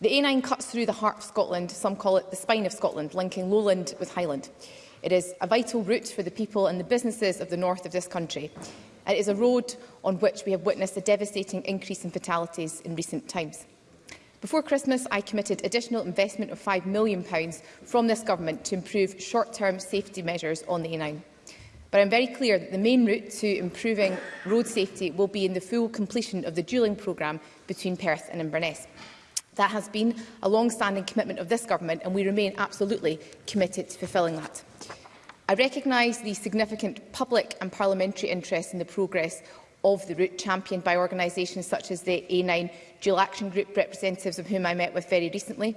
The A9 cuts through the heart of Scotland, some call it the spine of Scotland, linking lowland with highland. It is a vital route for the people and the businesses of the north of this country. And it is a road on which we have witnessed a devastating increase in fatalities in recent times. Before Christmas, I committed additional investment of £5 million from this government to improve short-term safety measures on the A9. But I'm very clear that the main route to improving road safety will be in the full completion of the duelling programme between Perth and Inverness. That has been a long-standing commitment of this government, and we remain absolutely committed to fulfilling that. I recognise the significant public and parliamentary interest in the progress of the route championed by organisations such as the A9 Dual Action Group, representatives of whom I met with very recently,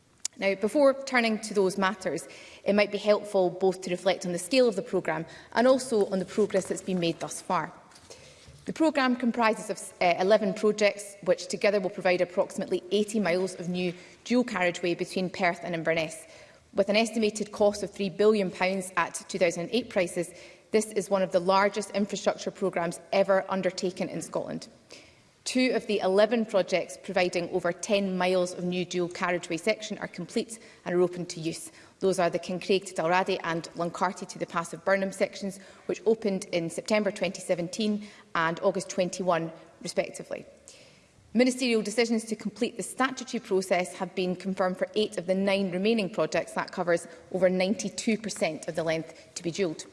Now, before turning to those matters, it might be helpful both to reflect on the scale of the programme and also on the progress that's been made thus far. The programme comprises of uh, 11 projects, which together will provide approximately 80 miles of new dual carriageway between Perth and Inverness. With an estimated cost of £3 billion at 2008 prices, this is one of the largest infrastructure programmes ever undertaken in Scotland. Two of the 11 projects providing over 10 miles of new dual carriageway section are complete and are open to use. Those are the Kincraig to Dalradi and Luncarty to the Pass of Burnham sections, which opened in September 2017 and August 21, respectively. Ministerial decisions to complete the statutory process have been confirmed for eight of the nine remaining projects. That covers over 92% of the length to be duelled.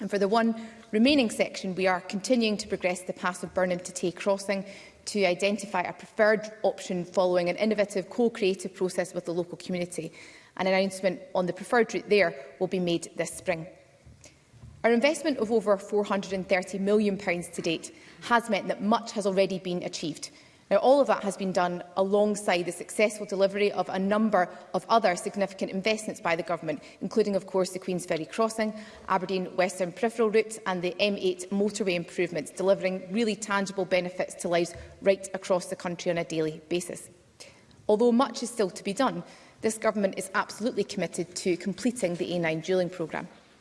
And for the one remaining section, we are continuing to progress the pass of Burnham to Tay Crossing to identify a preferred option following an innovative co-creative process with the local community. An announcement on the preferred route there will be made this spring. Our investment of over £430 million to date has meant that much has already been achieved – Now, all of that has been done alongside the successful delivery of a number of other significant investments by the Government, including, of course, the Queen's Ferry crossing, Aberdeen Western Peripheral Route and the M8 motorway improvements, delivering really tangible benefits to lives right across the country on a daily basis. Although much is still to be done, this Government is absolutely committed to completing the A9 duelling programme.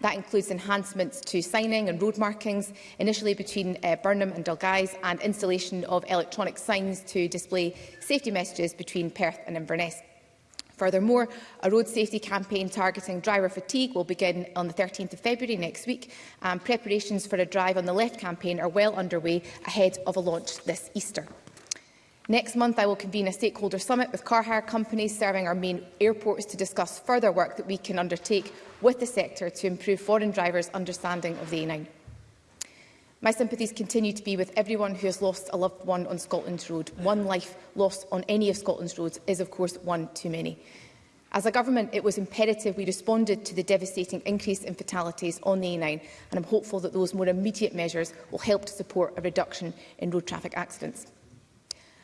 That includes enhancements to signing and road markings, initially between uh, Burnham and Dalguys, and installation of electronic signs to display safety messages between Perth and Inverness. Furthermore, a road safety campaign targeting driver fatigue will begin on the 13th of February next week, and preparations for a Drive on the Left campaign are well underway ahead of a launch this Easter. Next month, I will convene a stakeholder summit with car hire companies serving our main airports to discuss further work that we can undertake with the sector to improve foreign drivers' understanding of the A9. My sympathies continue to be with everyone who has lost a loved one on Scotland's road. One life lost on any of Scotland's roads is, of course, one too many. As a government, it was imperative we responded to the devastating increase in fatalities on the A9, and I'm hopeful that those more immediate measures will help to support a reduction in road traffic accidents.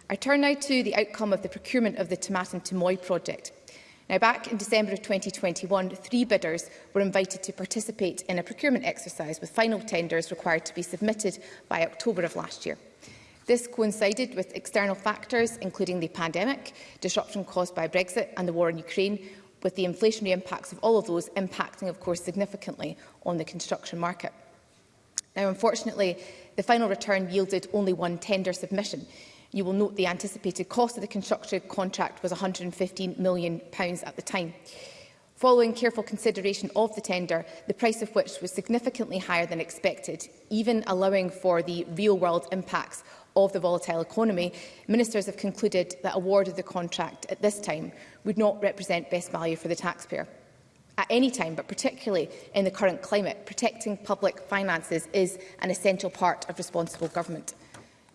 I turn now to the outcome of the procurement of the Tomatin to project. Now, back in December of 2021, three bidders were invited to participate in a procurement exercise with final tenders required to be submitted by October of last year. This coincided with external factors, including the pandemic, disruption caused by Brexit and the war in Ukraine, with the inflationary impacts of all of those impacting, of course, significantly on the construction market. Now, unfortunately, the final return yielded only one tender submission, You will note the anticipated cost of the construction contract was £115 million at the time. Following careful consideration of the tender, the price of which was significantly higher than expected, even allowing for the real-world impacts of the volatile economy, ministers have concluded that award of the contract at this time would not represent best value for the taxpayer. At any time, but particularly in the current climate, protecting public finances is an essential part of responsible government.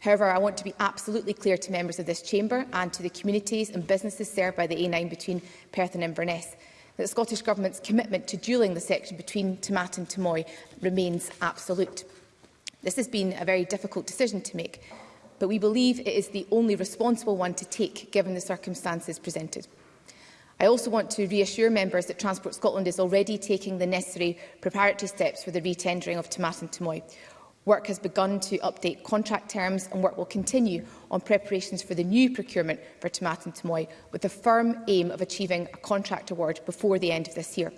However, I want to be absolutely clear to members of this chamber and to the communities and businesses served by the A9 between Perth and Inverness that the Scottish Government's commitment to duelling the section between Tamat and Tamoy remains absolute. This has been a very difficult decision to make, but we believe it is the only responsible one to take given the circumstances presented. I also want to reassure members that Transport Scotland is already taking the necessary preparatory steps for the re-tendering of Tamat and Tamoy. Work has begun to update contract terms and work will continue on preparations for the new procurement for Tamat and Tamoy with the firm aim of achieving a contract award before the end of this year.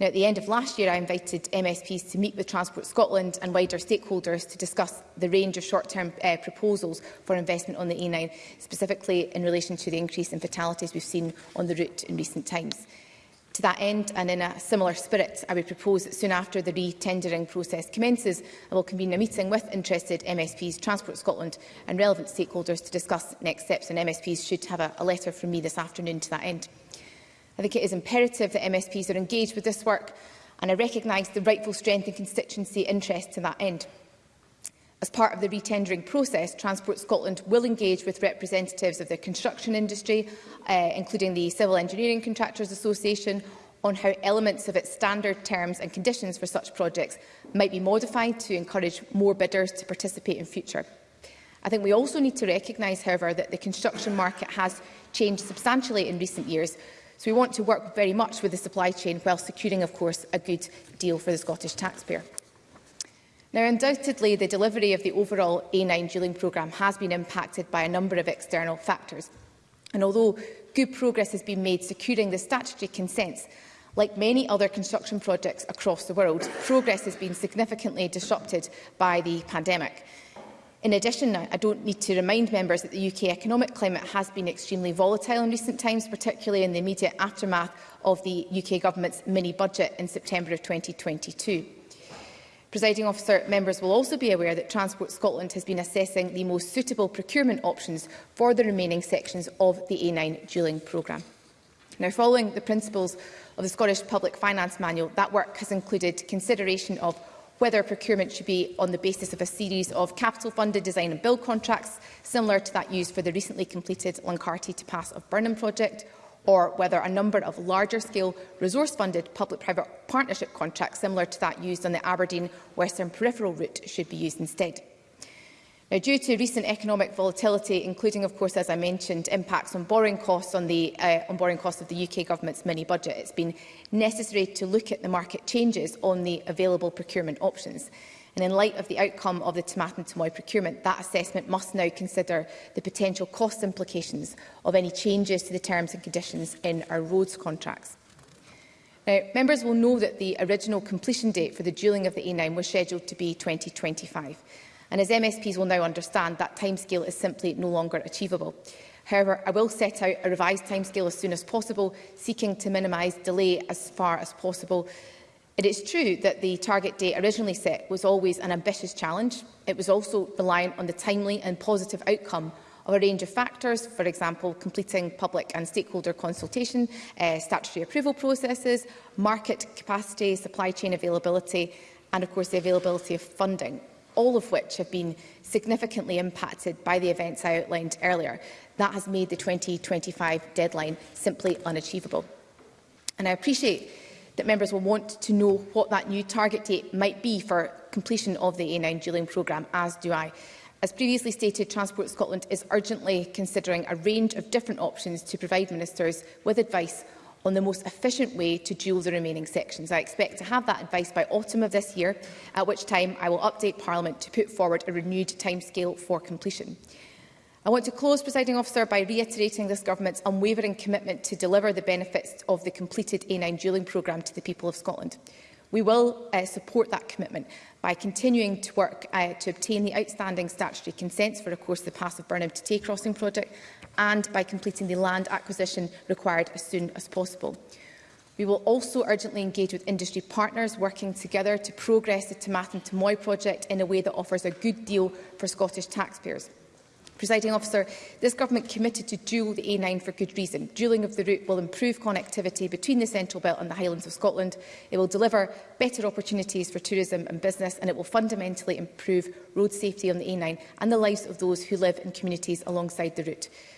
Now, at the end of last year, I invited MSPs to meet with Transport Scotland and wider stakeholders to discuss the range of short-term uh, proposals for investment on the A9, specifically in relation to the increase in fatalities we've seen on the route in recent times. To that end, and in a similar spirit, I would propose that soon after the re-tendering process commences, I will convene a meeting with interested MSPs, Transport Scotland and relevant stakeholders to discuss next steps, and MSPs should have a, a letter from me this afternoon to that end. I think it is imperative that MSPs are engaged with this work, and I recognise the rightful strength and constituency interest to that end. As part of the re-tendering process, Transport Scotland will engage with representatives of the construction industry, uh, including the Civil Engineering Contractors Association, on how elements of its standard terms and conditions for such projects might be modified to encourage more bidders to participate in future. I think we also need to recognise, however, that the construction market has changed substantially in recent years, so we want to work very much with the supply chain while securing, of course, a good deal for the Scottish taxpayer. Now, undoubtedly, the delivery of the overall A9 drilling programme has been impacted by a number of external factors. And although good progress has been made securing the statutory consents, like many other construction projects across the world, progress has been significantly disrupted by the pandemic. In addition, I don't need to remind members that the UK economic climate has been extremely volatile in recent times, particularly in the immediate aftermath of the UK Government's mini-budget in September of 2022. Presiding officer, members will also be aware that Transport Scotland has been assessing the most suitable procurement options for the remaining sections of the A9 dueling programme. Now, following the principles of the Scottish Public Finance Manual, that work has included consideration of whether procurement should be on the basis of a series of capital-funded design and build contracts, similar to that used for the recently completed Lancarty to Pass of Burnham project, or whether a number of larger-scale resource-funded public-private partnership contracts similar to that used on the Aberdeen Western Peripheral Route should be used instead. Now, due to recent economic volatility, including, of course, as I mentioned, impacts on borrowing costs on, the, uh, on borrowing costs of the UK government's mini budget, it's been necessary to look at the market changes on the available procurement options. And in light of the outcome of the tomato and Tamoy procurement, that assessment must now consider the potential cost implications of any changes to the terms and conditions in our roads contracts. Now, members will know that the original completion date for the duelling of the A9 was scheduled to be 2025, and as MSPs will now understand, that timescale is simply no longer achievable. However, I will set out a revised timescale as soon as possible, seeking to minimise delay as far as possible, It is true that the target date originally set was always an ambitious challenge. It was also reliant on the timely and positive outcome of a range of factors, for example, completing public and stakeholder consultation, uh, statutory approval processes, market capacity, supply chain availability and, of course, the availability of funding, all of which have been significantly impacted by the events I outlined earlier. That has made the 2025 deadline simply unachievable. And I appreciate that members will want to know what that new target date might be for completion of the A9 dueling programme, as do I. As previously stated, Transport Scotland is urgently considering a range of different options to provide ministers with advice on the most efficient way to duel the remaining sections. I expect to have that advice by autumn of this year, at which time I will update Parliament to put forward a renewed timescale for completion. I want to close, presiding officer, by reiterating this government's unwavering commitment to deliver the benefits of the completed A9 dueling programme to the people of Scotland. We will uh, support that commitment by continuing to work uh, to obtain the outstanding statutory consents for, of course, the Pass of Burnham to Tay crossing project and by completing the land acquisition required as soon as possible. We will also urgently engage with industry partners working together to progress the Tamathan to Moy project in a way that offers a good deal for Scottish taxpayers. Presiding officer, this government committed to dual the A9 for good reason. Dueling of the route will improve connectivity between the Central Belt and the Highlands of Scotland. It will deliver better opportunities for tourism and business and it will fundamentally improve road safety on the A9 and the lives of those who live in communities alongside the route.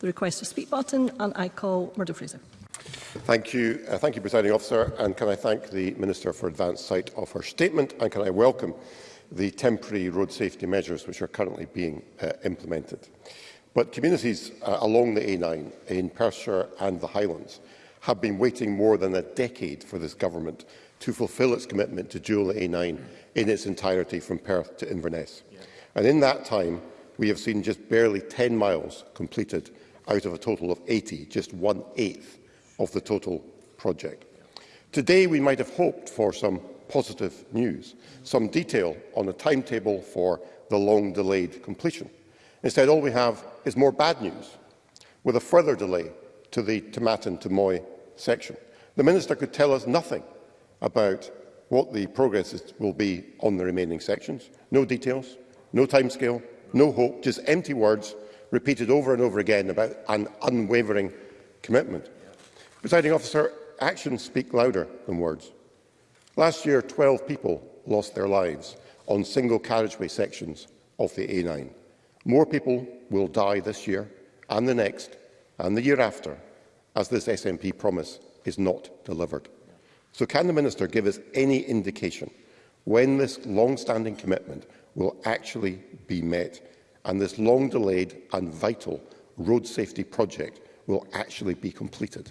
the request to speak button, and I call Murdo Fraser. Thank you, uh, thank you, Presiding Officer, and can I thank the Minister for advance sight of her statement, and can I welcome the temporary road safety measures which are currently being uh, implemented. But communities uh, along the A9 in Perthshire and the Highlands have been waiting more than a decade for this government to fulfil its commitment to dual A9 in its entirety from Perth to Inverness. Yeah. And in that time, we have seen just barely 10 miles completed out of a total of 80, just one-eighth of the total project. Today, we might have hoped for some positive news, some detail on a timetable for the long-delayed completion. Instead, all we have is more bad news, with a further delay to the Tomatin to Moy section. The Minister could tell us nothing about what the progress will be on the remaining sections. No details, no timescale, no hope, just empty words repeated over and over again about an unwavering commitment. Presiding officer, actions speak louder than words. Last year, 12 people lost their lives on single carriageway sections of the A9. More people will die this year and the next and the year after as this SNP promise is not delivered. So can the Minister give us any indication when this long-standing commitment will actually be met and this long-delayed and vital road safety project will actually be completed?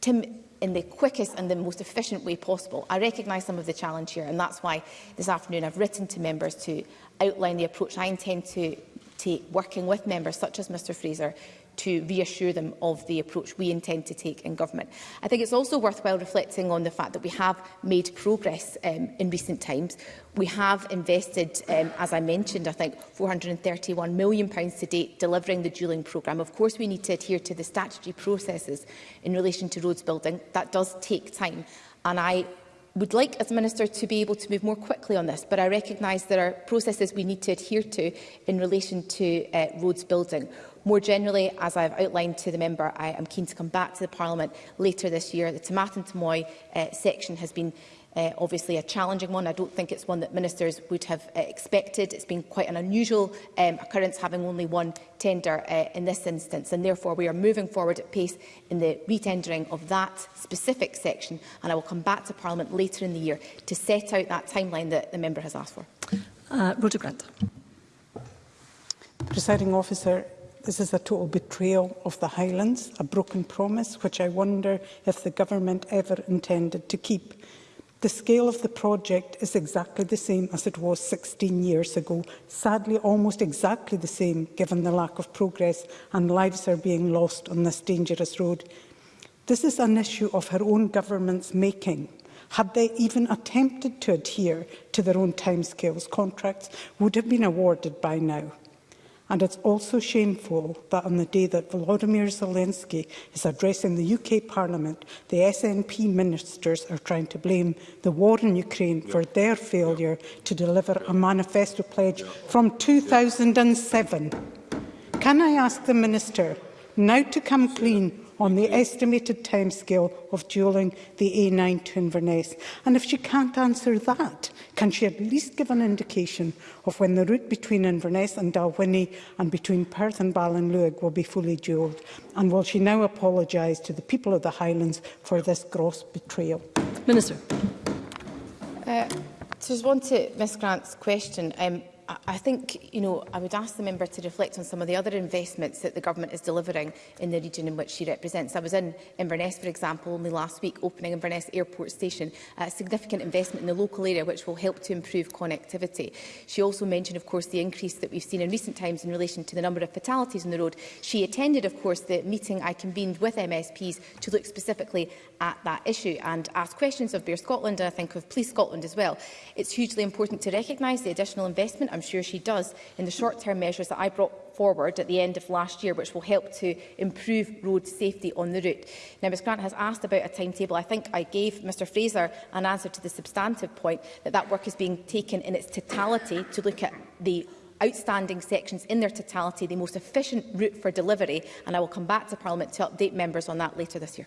Tim in the quickest and the most efficient way possible. I recognise some of the challenge here and that's why this afternoon I've written to members to outline the approach I intend to take working with members such as Mr Fraser to reassure them of the approach we intend to take in government. I think it's also worthwhile reflecting on the fact that we have made progress um, in recent times. We have invested, um, as I mentioned, I think £431 million pounds to date delivering the duelling programme. Of course, we need to adhere to the statutory processes in relation to roads building. That does take time. And I would like as Minister to be able to move more quickly on this, but I recognise there are processes we need to adhere to in relation to uh, roads building. More generally, as I've outlined to the member, I am keen to come back to the Parliament later this year. The Tomatin Tamoy uh, section has been uh, obviously a challenging one. I don't think it's one that ministers would have uh, expected. It's been quite an unusual um, occurrence having only one tender uh, in this instance and therefore we are moving forward at pace in the retendering of that specific section and I will come back to Parliament later in the year to set out that timeline that the member has asked for. Uh, Roger Grant. Presiding officer, This is a total betrayal of the Highlands, a broken promise which I wonder if the government ever intended to keep. The scale of the project is exactly the same as it was 16 years ago, sadly almost exactly the same given the lack of progress and lives are being lost on this dangerous road. This is an issue of her own government's making. Had they even attempted to adhere to their own timescales, contracts would have been awarded by now. And it's also shameful that on the day that Volodymyr Zelensky is addressing the UK Parliament, the SNP ministers are trying to blame the war in Ukraine yeah. for their failure yeah. to deliver a manifesto pledge yeah. from 2007. Can I ask the Minister now to come clean on the estimated timescale of duelling the A9 to Inverness? And if she can't answer that, can she at least give an indication of when the route between Inverness and Dalwhinnie and between Perth and Ballinluig will be fully duelled? And will she now apologise to the people of the Highlands for this gross betrayal? Minister. Uh, to respond to Ms Grant's question, um, I think, you know, I would ask the member to reflect on some of the other investments that the government is delivering in the region in which she represents. I was in Inverness, for example, only last week, opening Inverness Airport Station, a significant investment in the local area which will help to improve connectivity. She also mentioned, of course, the increase that we've seen in recent times in relation to the number of fatalities on the road. She attended, of course, the meeting I convened with MSPs to look specifically at that issue and ask questions of Bear Scotland and I think of Police Scotland as well. It's hugely important to recognise the additional investment. I'm I'm sure she does, in the short-term measures that I brought forward at the end of last year, which will help to improve road safety on the route. Now, Ms Grant has asked about a timetable. I think I gave Mr Fraser an answer to the substantive point that that work is being taken in its totality to look at the outstanding sections in their totality, the most efficient route for delivery, and I will come back to Parliament to update members on that later this year.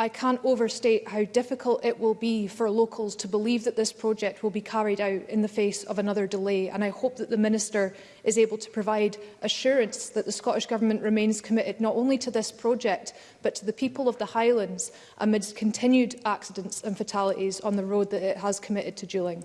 I can't overstate how difficult it will be for locals to believe that this project will be carried out in the face of another delay, and I hope that the Minister is able to provide assurance that the Scottish Government remains committed not only to this project, but to the people of the Highlands amidst continued accidents and fatalities on the road that it has committed to Juling.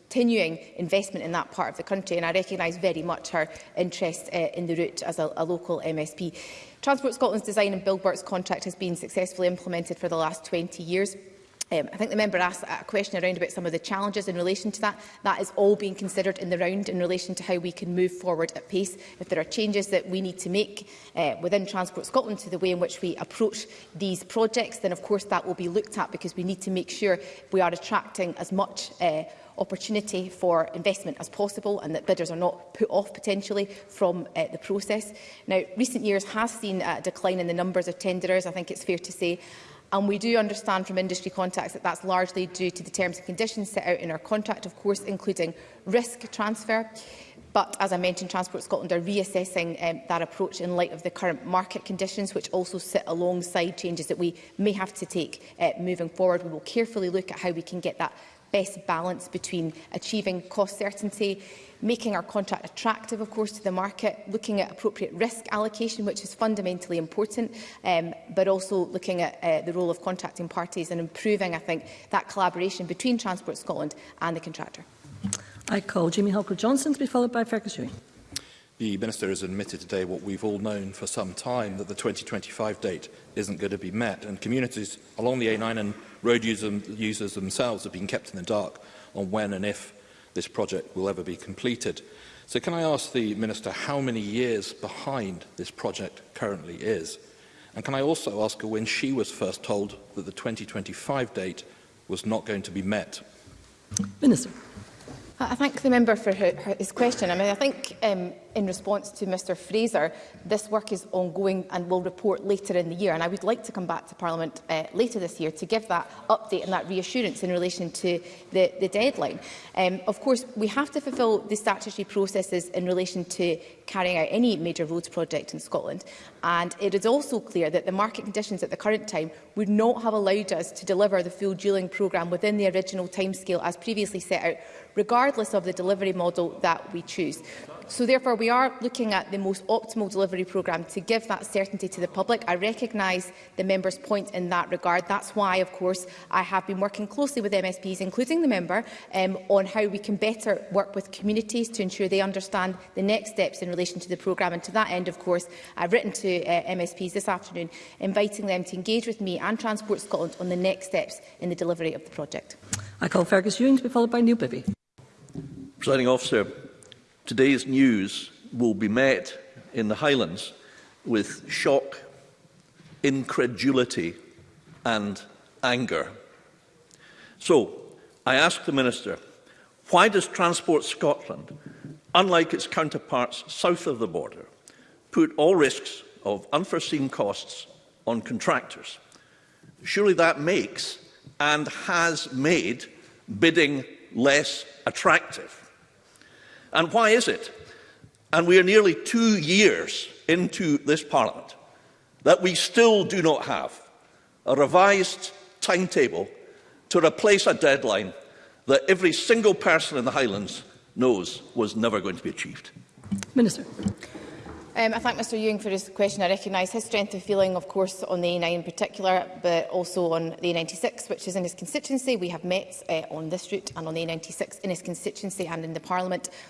continuing investment in that part of the country, and I recognise very much her interest uh, in the route as a, a local MSP. Transport Scotland's design and build works contract has been successfully implemented for the last 20 years. Um, I think the member asked a question around about some of the challenges in relation to that. That is all being considered in the round in relation to how we can move forward at pace. If there are changes that we need to make uh, within Transport Scotland to the way in which we approach these projects, then of course that will be looked at because we need to make sure we are attracting as much uh, opportunity for investment as possible and that bidders are not put off potentially from uh, the process. Now, recent years has seen a decline in the numbers of tenderers. I think it's fair to say And we do understand from industry contacts that that's largely due to the terms and conditions set out in our contract, of course, including risk transfer. But as I mentioned, Transport Scotland are reassessing um, that approach in light of the current market conditions, which also sit alongside changes that we may have to take uh, moving forward. We will carefully look at how we can get that best balance between achieving cost certainty, making our contract attractive, of course, to the market, looking at appropriate risk allocation, which is fundamentally important, um, but also looking at uh, the role of contracting parties and improving, I think, that collaboration between Transport Scotland and the contractor. I call Jimmy Halker-Johnson to be followed by Fergus Ewing. The Minister has admitted today what we've all known for some time, that the 2025 date isn't going to be met, and communities along the A9 and road user, users themselves have been kept in the dark on when and if this project will ever be completed. So can I ask the Minister how many years behind this project currently is? And can I also ask her when she was first told that the 2025 date was not going to be met? Minister. I thank the member for her, her, his question. I mean, I think um, in response to Mr Fraser, this work is ongoing and will report later in the year. And I would like to come back to Parliament uh, later this year to give that update and that reassurance in relation to the, the deadline. Um, of course, we have to fulfil the statutory processes in relation to carrying out any major roads project in Scotland. And it is also clear that the market conditions at the current time would not have allowed us to deliver the full dueling programme within the original timescale as previously set out, regardless of the delivery model that we choose. So therefore, we are looking at the most optimal delivery programme to give that certainty to the public. I recognise the member's point in that regard. That's why, of course, I have been working closely with MSPs, including the member, um, on how we can better work with communities to ensure they understand the next steps in relation to the programme. And to that end, of course, I've written to uh, MSPs this afternoon, inviting them to engage with me and Transport Scotland on the next steps in the delivery of the project. I call Fergus Ewing to be followed by Neil Bibby. Presiding officer, Today's news will be met in the Highlands with shock, incredulity and anger. So, I ask the Minister, why does Transport Scotland, unlike its counterparts south of the border, put all risks of unforeseen costs on contractors? Surely that makes and has made bidding less attractive. And why is it? And we are nearly two years into this Parliament that we still do not have a revised timetable to replace a deadline that every single person in the Highlands knows was never going to be achieved. Minister. Um, I thank Mr Ewing for his question. I recognise his strength of feeling, of course, on the A9 in particular, but also on the A96, which is in his constituency. We have met uh, on this route and on the A96 in his constituency and in the Parliament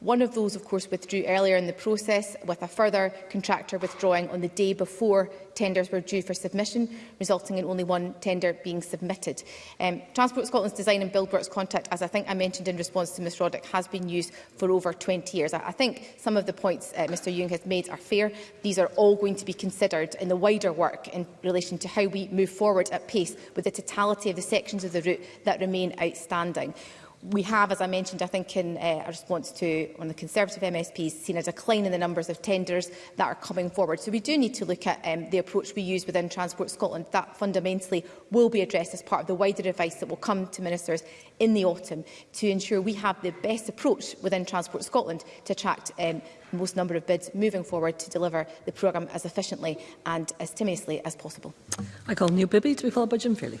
One of those, of course, withdrew earlier in the process, with a further contractor withdrawing on the day before tenders were due for submission, resulting in only one tender being submitted. Um, Transport Scotland's Design and Build Works contract, as I think I mentioned in response to Ms Roddick, has been used for over 20 years. I, I think some of the points uh, Mr Young has made are fair. These are all going to be considered in the wider work in relation to how we move forward at pace with the totality of the sections of the route that remain outstanding we have, as I mentioned, I think in uh, a response to one of the Conservative MSPs, seen a decline in the numbers of tenders that are coming forward. So we do need to look at um, the approach we use within Transport Scotland. That fundamentally will be addressed as part of the wider advice that will come to ministers in the autumn to ensure we have the best approach within Transport Scotland to attract um, the most number of bids moving forward to deliver the programme as efficiently and as timiously as possible. I call Neil Bibby to be followed by Jim Fairley.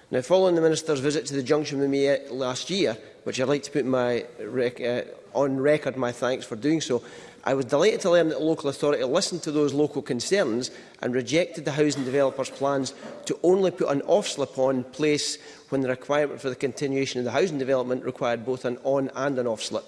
Now, following the Minister's visit to the junction with me eh, last year, which I'd like to put my rec uh, on record my thanks for doing so, I was delighted to learn that the local authority listened to those local concerns and rejected the housing developers' plans to only put an off-slip on place when the requirement for the continuation of the housing development required both an on and an off-slip.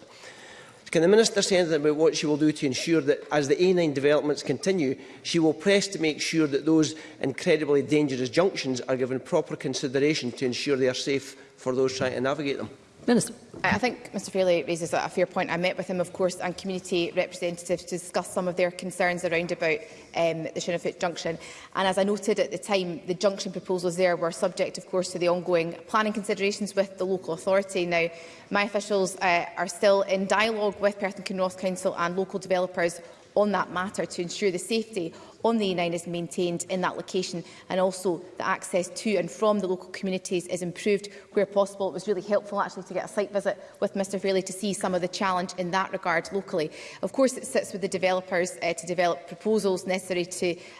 Can the Minister say anything about what she will do to ensure that, as the A9 developments continue, she will press to make sure that those incredibly dangerous junctions are given proper consideration to ensure they are safe for those trying to navigate them? Minister. I think Mr Fairley raises a fair point. I met with him, of course, and community representatives to discuss some of their concerns around about um, the Shinnefoot Junction. And as I noted at the time, the junction proposals there were subject, of course, to the ongoing planning considerations with the local authority. Now, my officials uh, are still in dialogue with Perth and Kinross Council and local developers on that matter to ensure the safety on the a 9 is maintained in that location and also the access to and from the local communities is improved where possible. It was really helpful actually to get a site visit with Mr Fairley to see some of the challenge in that regard locally. Of course it sits with the developers uh, to develop proposals necessary to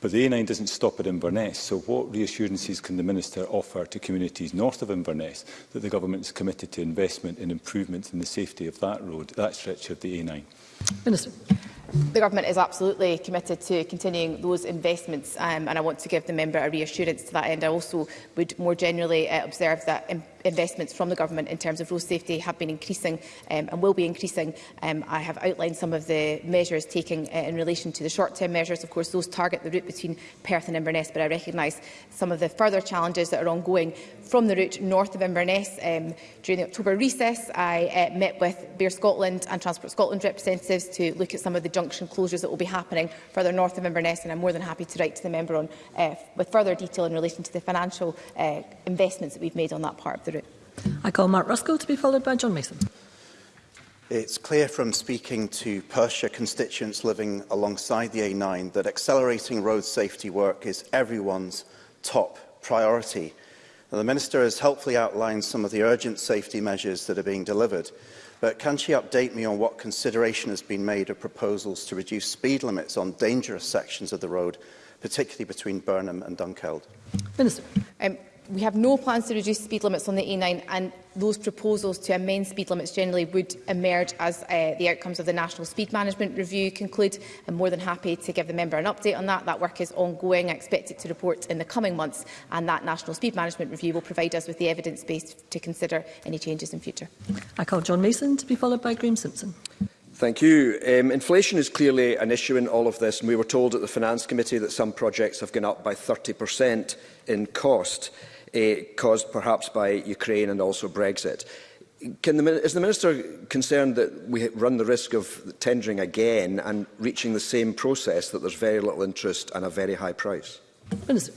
But the A9 doesn't stop at Inverness, so what reassurances can the Minister offer to communities north of Inverness that the Government is committed to investment in improvements in the safety of that road, that stretch of the A9? Minister. The Government is absolutely committed to continuing those investments um, and I want to give the member a reassurance to that end. I also would more generally uh, observe that in investments from the Government in terms of road safety have been increasing um, and will be increasing. Um, I have outlined some of the measures taken uh, in relation to the short-term measures. Of course, those target the route between Perth and Inverness, but I recognise some of the further challenges that are ongoing from the route north of Inverness. Um, during the October recess, I uh, met with Bear Scotland and Transport Scotland representatives to look at some of the junction closures that will be happening further north of Inverness, and I'm more than happy to write to the member on uh, with further detail in relation to the financial uh, investments that we've made on that part of the route. I call Mark Ruskell to be followed by John Mason. It's clear from speaking to Perthshire constituents living alongside the A9 that accelerating road safety work is everyone's top priority. Now, the Minister has helpfully outlined some of the urgent safety measures that are being delivered but can she update me on what consideration has been made of proposals to reduce speed limits on dangerous sections of the road, particularly between Burnham and Dunkeld? Minister. Um, we have no plans to reduce speed limits on the A9 and those proposals to amend speed limits generally would emerge as uh, the outcomes of the National Speed Management Review conclude. I'm more than happy to give the member an update on that. That work is ongoing. I expect it to report in the coming months, and that National Speed Management Review will provide us with the evidence base to consider any changes in future. I call John Mason to be followed by Graeme Simpson. Thank you. Um, inflation is clearly an issue in all of this, and we were told at the Finance Committee that some projects have gone up by 30% in cost uh, caused perhaps by Ukraine and also Brexit. Can the, is the Minister concerned that we run the risk of tendering again and reaching the same process, that there's very little interest and a very high price? Minister.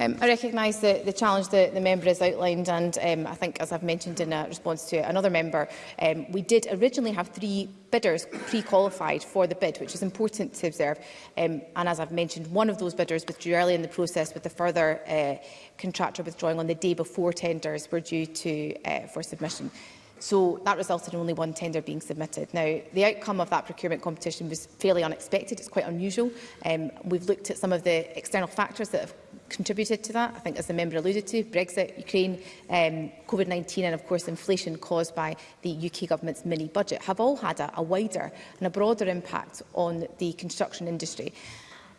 Um, I recognise the, the challenge that the member has outlined and um, I think, as I've mentioned in a response to another member, um, we did originally have three bidders pre-qualified for the bid, which is important to observe. Um, and as I've mentioned, one of those bidders withdrew early in the process with the further uh, contractor withdrawing on the day before tenders were due to, uh, for submission. So that resulted in only one tender being submitted. Now, the outcome of that procurement competition was fairly unexpected. It's quite unusual. Um, we've looked at some of the external factors that have contributed to that. I think, as the member alluded to, Brexit, Ukraine, um, COVID-19 and, of course, inflation caused by the UK government's mini-budget have all had a, a wider and a broader impact on the construction industry.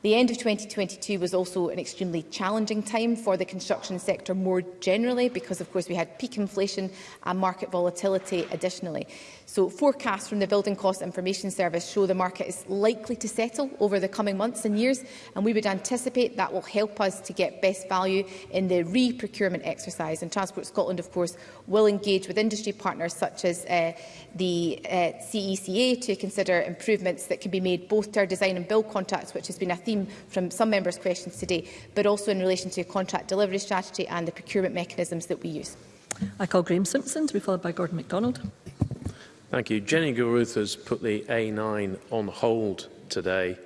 The end of 2022 was also an extremely challenging time for the construction sector more generally because, of course, we had peak inflation and market volatility additionally. So forecasts from the Building Cost Information Service show the market is likely to settle over the coming months and years, and we would anticipate that will help us to get best value in the re-procurement exercise. And Transport Scotland, of course, will engage with industry partners such as uh, the uh, CECA to consider improvements that can be made both to our design and build contracts, which has been a theme from some members' questions today, but also in relation to contract delivery strategy and the procurement mechanisms that we use. I call Graeme Simpson to be followed by Gordon MacDonald. Thank you. Jenny has put the A9 on hold today.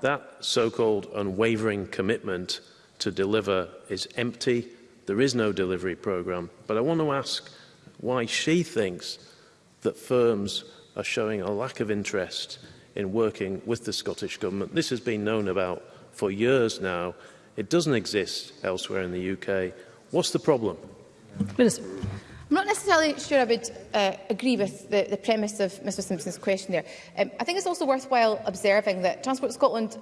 That so-called unwavering commitment to deliver is empty. There is no delivery programme. But I want to ask why she thinks that firms are showing a lack of interest in working with the Scottish Government. This has been known about for years now. It doesn't exist elsewhere in the UK. What's the problem? Minister. I'm not necessarily sure I would uh, agree with the, the premise of Mr Simpson's question there. Um, I think it's also worthwhile observing that Transport Scotland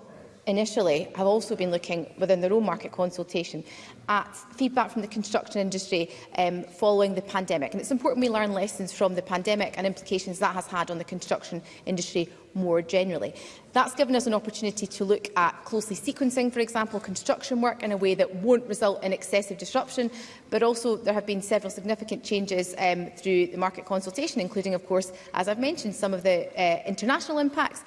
initially have also been looking within their own market consultation at feedback from the construction industry um, following the pandemic. And it's important we learn lessons from the pandemic and implications that has had on the construction industry more generally. That's given us an opportunity to look at closely sequencing, for example, construction work in a way that won't result in excessive disruption, but also there have been several significant changes um, through the market consultation, including, of course, as I've mentioned, some of the uh, international impacts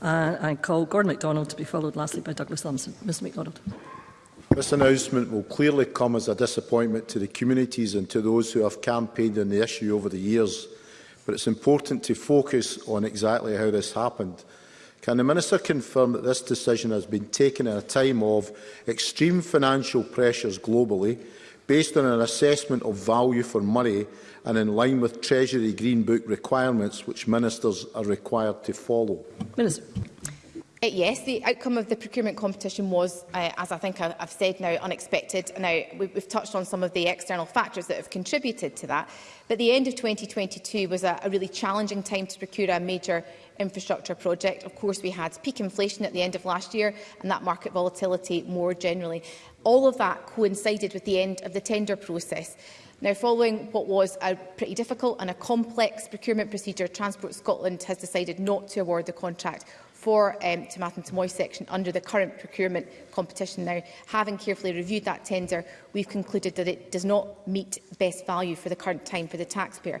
Uh, I call Gordon MacDonald to be followed lastly by Douglas Thompson. Mr MacDonald. This announcement will clearly come as a disappointment to the communities and to those who have campaigned on the issue over the years but it's important to focus on exactly how this happened. Can the Minister confirm that this decision has been taken in a time of extreme financial pressures globally, based on an assessment of value for money and in line with Treasury Green Book requirements which ministers are required to follow? Minister. Uh, yes, the outcome of the procurement competition was, uh, as I think I, I've said now, unexpected. Now, we've, we've touched on some of the external factors that have contributed to that, but the end of 2022 was a, a really challenging time to procure a major infrastructure project. Of course, we had peak inflation at the end of last year and that market volatility more generally. All of that coincided with the end of the tender process. Now, following what was a pretty difficult and a complex procurement procedure, Transport Scotland has decided not to award the contract for um, tomato and tomoy section under the current procurement competition. Now, having carefully reviewed that tender, we've concluded that it does not meet best value for the current time for the taxpayer.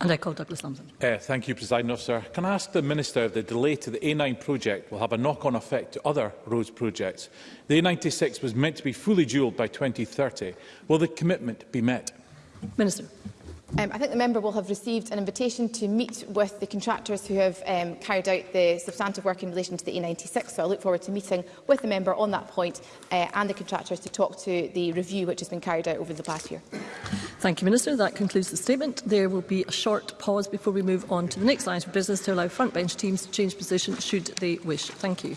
And I call Douglas Lumsden. Uh, thank you, President Officer. Can I ask the Minister if the delay to the A9 project will have a knock-on effect to other roads projects? The A96 was meant to be fully dualled by 2030. Will the commitment be met? Minister. Um, I think the member will have received an invitation to meet with the contractors who have um, carried out the substantive work in relation to the A96, e so I look forward to meeting with the member on that point uh, and the contractors to talk to the review which has been carried out over the past year. Thank you, Minister. That concludes the statement. There will be a short pause before we move on to the next line of business to allow frontbench teams to change position should they wish. Thank you.